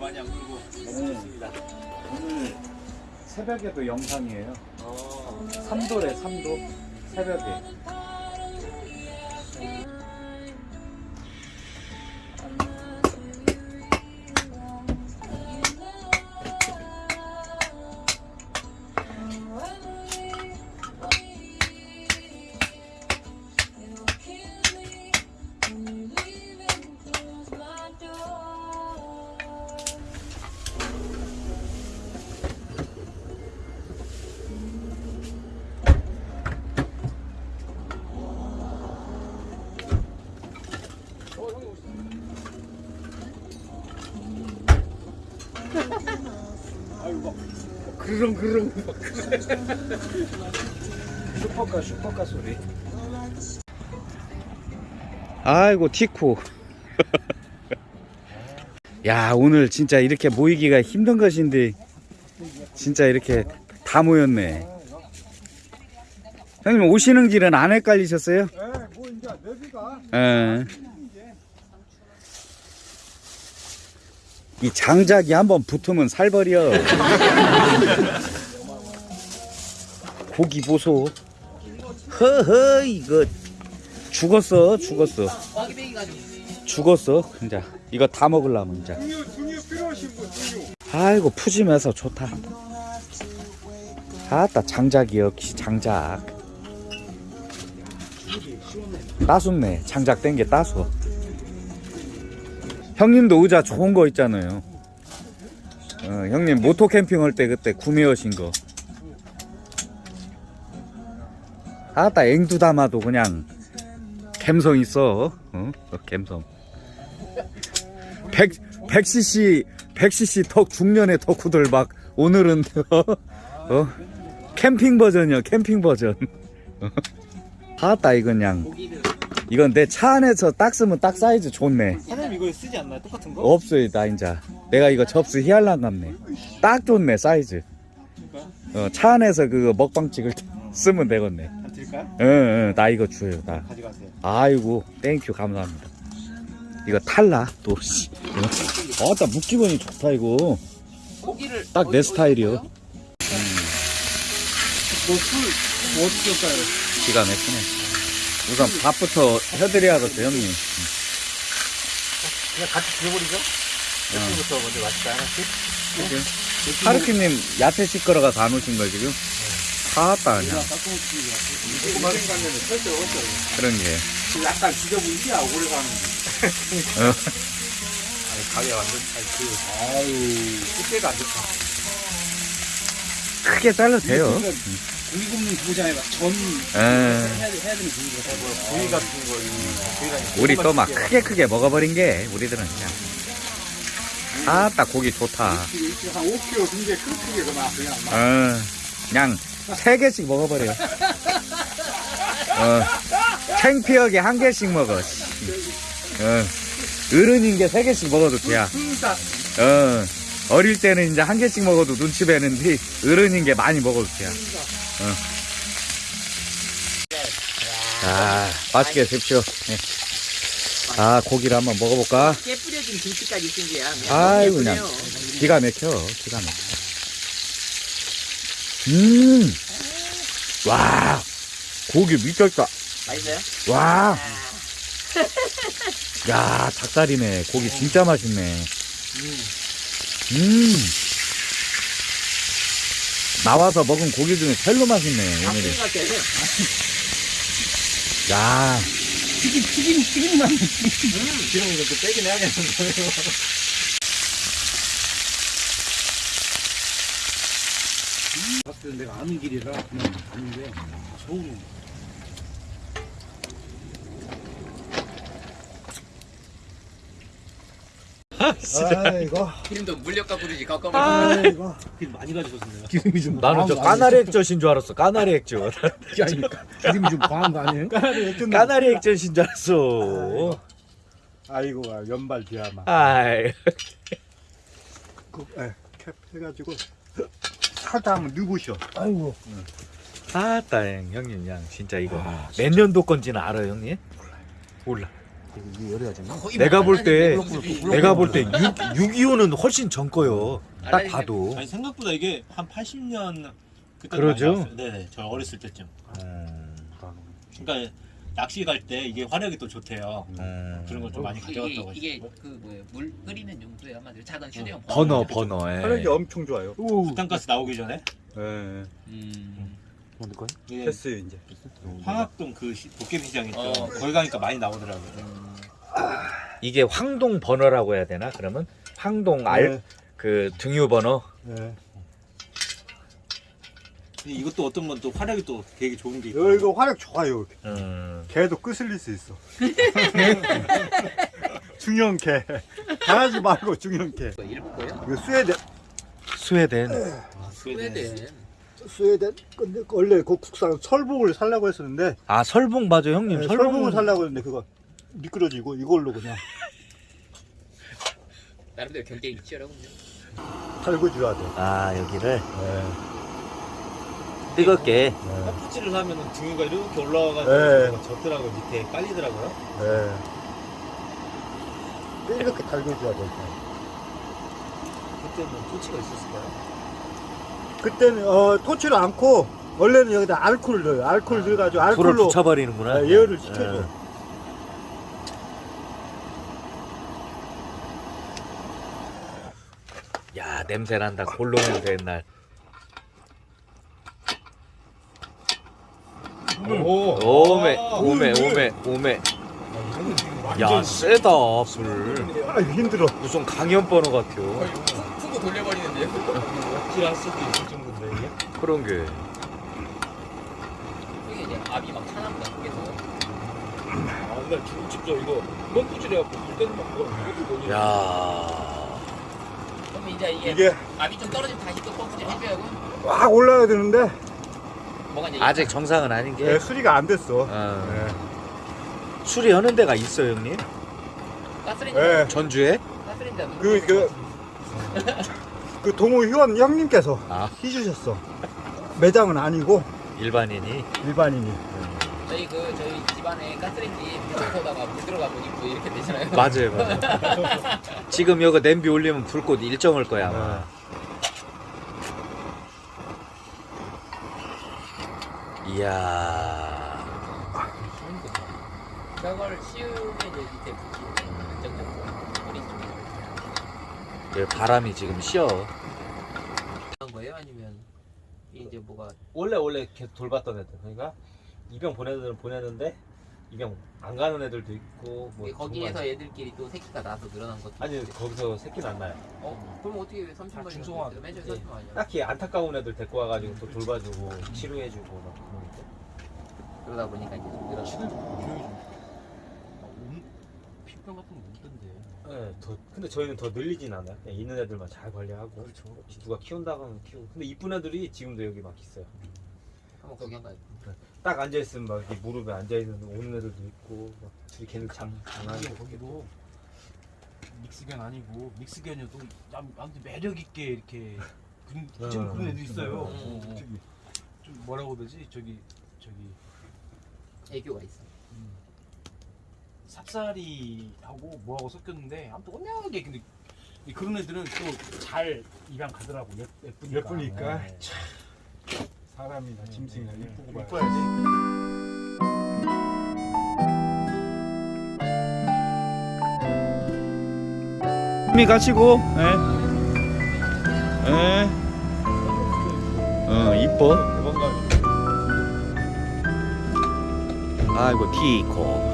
많이 안 굴고 네. 오늘 새벽에도 영상이에요. 어. 삼도래 삼도 새벽에. 그릉 그릉. 슈퍼카 슈퍼카 소리. 아이고 티코. 야 오늘 진짜 이렇게 모이기가 힘든 것인데 진짜 이렇게 다 모였네. 형님 오시는 길은 안 헷갈리셨어요? 네, 뭐 이제 내비가 예. 이 장작이 한번 붙으면 살벌이여. 고기 보소. 허허 이거 죽었어 죽었어. 죽었어 진짜 이거 다 먹으려면 등유. 아이고 푸짐해서 좋다. 아따 장작이 역시 장작. 따숩네 장작 땡게 따숩. 형님도 의자 좋은 거 있잖아요. 어, 형님 모토 캠핑 할 때 그때 구매하신 거. 아따 앵두 담아도 그냥 감성 있어. 어? 어, 감성. 100 100cc 100cc 턱 중년의 덕후들 막 오늘은 어? 캠핑 버전이야 캠핑 버전. 어? 아따 이건 그냥 이건 내 차 안에서 딱 쓰면 딱 사이즈 좋네. 이거 쓰지 않나요? 똑같은 거? 없어요 나 인자. 내가 이거 접수 희한랑 같네. 딱 좋네 사이즈. 어, 차 안에서 그거 먹방 찍을 때 쓰면 되겠네. 한 드릴까요? 응응 나 이거 줘요 나. 가져가세요. 아이고 땡큐 감사합니다. 이거 탈라 또. 아따 묵기본이 좋다 이거. 고기를 딱 내 스타일이요. 뭐술 뭐 드릴까요? 기가 막히네 우선 밥부터 해드려야겠어 형님 그냥 같이 드려버리죠? 부터 먼저 맛있다 하나씩? 하르키님 야채 시끄러가 다 놓으신 거 지금? 그냥. 고구마 생각하면 설득 없죠 그런 게. 약간 지저분이야 오래 가는 어. 아니 가게 완전 아니 그 아유 꽃게가 안 좋다. 크게 잘라도 돼요 고기 굽는 그거잖아요 전 에. 해야, 돼- 해야 되는 고기가 뭐 구이 같은 거 구이가 아니라 우리 또 막 크게 크게 먹어버린 게 우리들은 그냥. 아따 고기 좋다. 한 5kg 등게 크게 그만 그냥 막. 어, 그냥 세 개씩 먹어버려 어, 창피하게 한 개씩 먹어 씨. 어, 어른인 게 세 개씩 먹어도 돼야. 어, 어릴 때는 이제 한 개씩 먹어도 눈치 배는데 어른인 게 많이 먹어도 돼야 어. 아 맛있게 드십시오 예. 아 고기를 한번 먹어볼까 깨 뿌려진 김치까지 있으면 아이고 그냥 기가 막혀 기가 막혀 음 와 고기 미쳤다 맛있어요? 와. 야, 닭다리네. 고기 진짜 맛있네. 음. 나와서 먹은 고기 중에 제일로 맛있네, 오늘이. 닭 같아요. 야, 튀김 튀김 튀김만 이거 또 빼긴 해야겠는데. 봤을 때 내가 아는 길이라 그냥 아는데 서울은 아이고 기름도 물엿 갖고 그러지 가까워. 아이고 기름 많이 가져오셨네요 기름이 좀 나는 저 까나리 액젓인 줄 알았어. 까나리 액젓. 아니, 기름이 좀 과한 거 아니에요? 까나리 액젓인 줄 알았어. 아이고 연발 비하마 아이. 그, 에, 캡 해가지고 살짝 한번 누구셔 아이고 아따, 형님, 그냥 진짜 이거 몇 년도 건지는 알아요, 형님? 몰라. 열해가지고. 내가 볼 때 내가 볼 때 625는 훨씬 전 거요. 딱 봐도. 아니 생각보다 이게 한 80년 그때 그러죠? 네네 저 어렸을 때쯤. 음, 그러니까 낚시 갈 때 이게 화력이 또 좋대요. 음. 그런 걸 좀 많이 가져갔다고 이게, 이게 하시고. 그 뭐예요 물 끓이는 용도에 한마디로 작은 휴대용 버너 버너. 화력이 예. 엄청 좋아요. 부탄가스 나오기 전에 예. 음. 뭔데 이게 됐어요 이제. 황학동 그 시- 도깨비 시장 있죠. 어. 거기 가니까 많이 나오더라고요. 이게 황동 버너라고 해야 되나? 그러면 황동 알 그 등유 버너. 네. 이것도 어떤 건 또 화력이 또 되게 좋은 게 있고. 여 이거 화력 좋아요. 음. 개도 끄슬릴 수 있어. 중형 개. 강아지 말고 중형 개. 이거 일본 거예요? 이거 스웨덴 스웨덴. 스웨덴 스웨덴 근데 원래 그 국산 설복을 살라고 했었는데 아 설봉 맞아 형님. 네, 설봉 설복을 살라고 했는데 그거 미끄러지고 이걸로 그냥 나름대로 경쟁이 치열하군요 줘야 돼. 아 여기를 네. 뜨겁게. 헛푸치를 하면은 등유가 이렇게 올라와가지고 네. 젖더라고요. 밑에 깔리더라고요. 네. 이렇게 달고 줘야 돼. 그때는 토치가 있었을까요? 그때는 어, 토치를 않고 원래는 여기다 알코올을 넣어요. 알코올 넣어가지고 불을 알코올로 붙여버리는구나. 네, 예열을 시켜줘. 야 냄새 난다. 골로 냄새 옛날. 오. 오메 오메 오메 오메. 야 세다 불. 아 힘들어. 무슨 강연 번호 같아요. 푸고 돌려버리는데요? 찌할 수도 있을 정도인데 이게. 그런 게. 이게 이제 압이 막 차납니다 그래서 아, 나 지금 직접 이거 펌프질 해갖고 물 때는 막 돌리는 야. 그럼 이제 이게, 이게 압이 좀 떨어지면 다시 또 펌프질 해줘야고 막 올라가야 되는데 뭐가 이제 아직 정상은 아닌 게. 네, 수리가 안 됐어. 어. 네. 수리하는 데가 있어요 형님? 가스레인지 네. 전주에? 가스레인지 그, 그, 그 동호 회원 형님께서 아. 해주셨어. 매장은 아니고 일반인이. 일반인이. 저희 그 저희 집안에 가스레인지 물통에다가 물 들어가 보니 뭐 이렇게 되잖아요 맞아요, 맞아요. 지금 여기 냄비 올리면 불꽃 일정할 거야 아마. 이야. 저걸 씌우면 이제 밑에 붙이는 안정적으로 여기 바람이 지금 쉬어. 그런 거예요? 아니면 이제 뭐가 원래 원래 계속 돌봤던 애들. 그러니까 입영 보내는 애들은 보내는데 입영 안 가는 애들도 있고 뭐 거기에서 애들끼리 또 새끼가 나서 늘어난 것도 아니 있고. 거기서 새끼는 안 나요. 어? 그럼 어떻게 30마리 중성화. 맨 처음에 예. 30마리 아니야? 딱히 안타까운 애들 데리고 와가지고 또 돌봐주고 치료해주고 막 그러니까. 그러다 보니까 이제 좀 늘어난 피부병 같은 거 없던데. 네, 더 근데 저희는 더 늘리진 않아요. 그냥 있는 애들만 잘 관리하고. 그렇죠. 누가 키운다고는 키우고. 근데 이쁜 애들이 지금도 여기 막 있어요. 한번 구경 가요 딱 앉아 있으면 막 이렇게 무릎에 앉아 있는 오는 애들도 있고. 막 둘이 걔는 장 장난이 이게 거기도 믹스견 아니고 믹스견이어도 남- 아무튼 매력 있게 이렇게 그런 좀 어. 그런 애도 있어요. 음, 음. 저기 좀 뭐라고 그러지? 저기 저기 애교가 있어 삽살이하고 뭐하고 섞였는데 아무튼 오묘하게 근데 이 그런 애들은 또 잘 입양 가더라고 예, 예쁘니까. 예쁘니까. 네. 사람이나 짐승이나 네, 이쁘고 네. 봐야지. 힘이 가시고, 예. 예. 어, 이뻐. 아이고, 티코.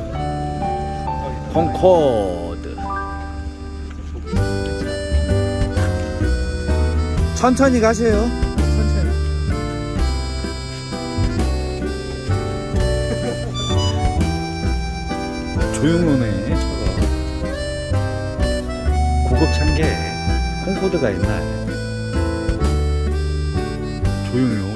콩코드. 천천히 가세요. 천천히. 조용하네, 차가. 고급 참게 콩코드가 있나요? 조용해요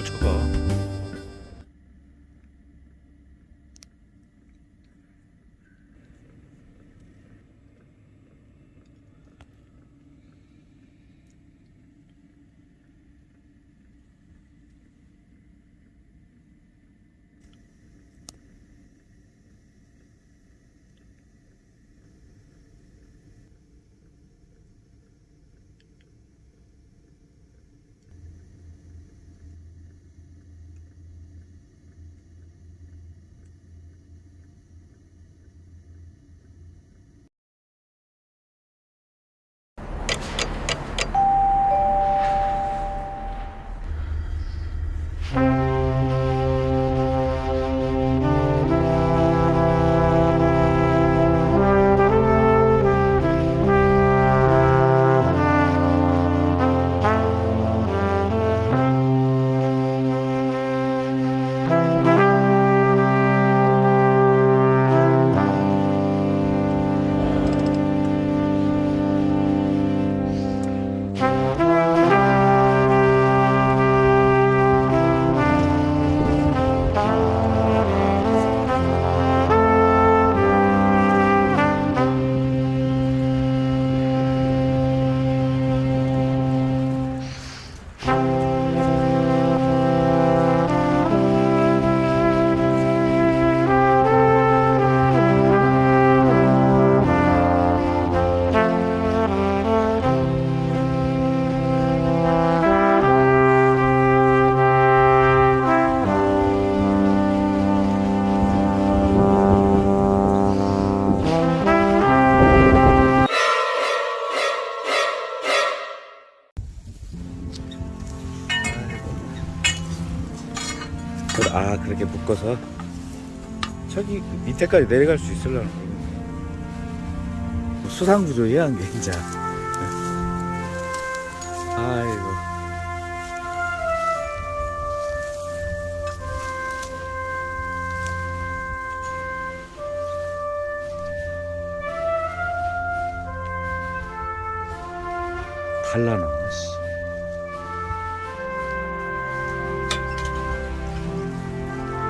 저기 그 밑에까지 내려갈 수 있으려나? 수상구조야 한게 진짜 아이고. 달라나 씨.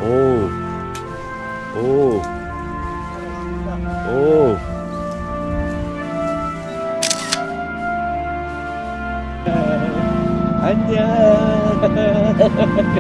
오, 오, 오. 안녕.